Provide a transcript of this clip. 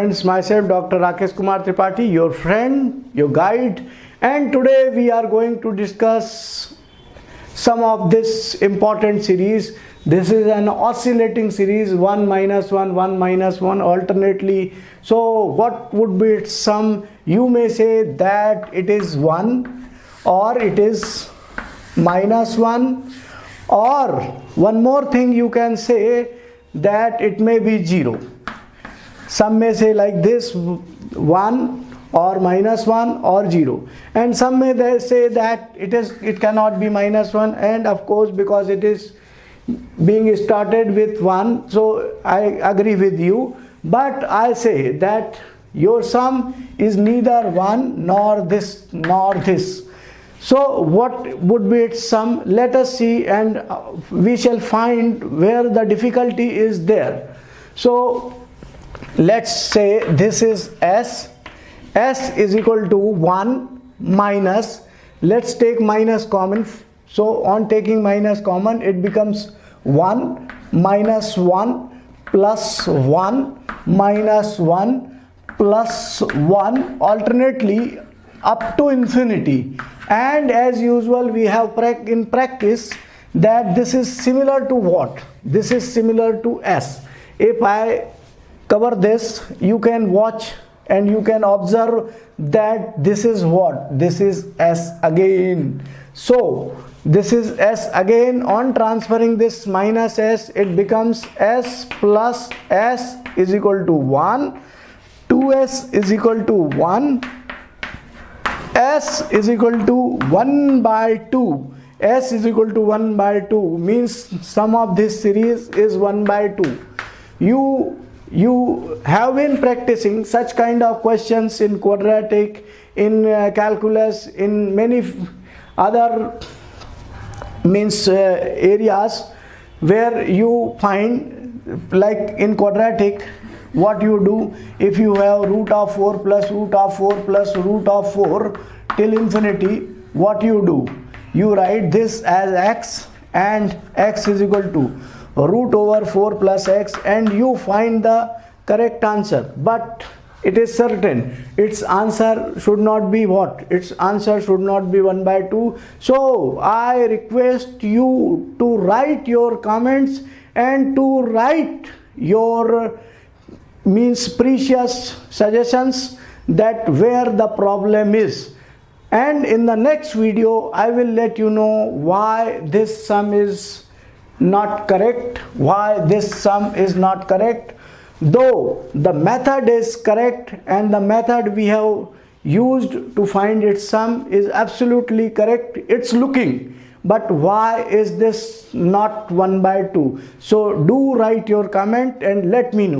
Friends, myself Dr. Rakesh Kumar Tripathi, your friend, your guide, and today we are going to discuss some of this important series. This is an oscillating series 1 minus 1, 1 minus 1 alternately. So, what would be its sum? You may say that it is 1 or it is minus 1 or one more thing you can say that it may be 0 some may say like this 1 or minus 1 or 0 and some may they say that it is it cannot be minus 1 and of course because it is being started with 1 so I agree with you. But I say that your sum is neither 1 nor this nor this. So what would be its sum? Let us see and we shall find where the difficulty is there. So let's say this is s. S is equal to 1 minus let's take minus common. So on taking minus common it becomes 1 minus 1 plus 1 minus 1 plus 1 alternately up to infinity. And as usual we have in practice that this is similar to what? This is similar to s. If i cover this. You can watch and you can observe that this is what? This is s again. So this is s again. On transferring this minus s it becomes s plus s is equal to 1 2s is equal to 1 s is equal to 1 by 2 s is equal to 1 by 2 means sum of this series is 1 by 2 you you have been practicing such kind of questions in quadratic in uh, calculus in many other means uh, areas where you find like in quadratic what you do if you have root of 4 plus root of 4 plus root of 4 till infinity what you do? You write this as x and x is equal to root over 4 plus x and you find the correct answer. But it is certain its answer should not be what? Its answer should not be 1 by 2 so i request you to write your comments and to write your means precious suggestions that where the problem is. And in the next video i will let you know why this sum is not correct why this sum is not correct. Though the method is correct and the method we have used to find its sum is absolutely correct it's looking. But why is this not 1 by 2 so do write your comment and let me know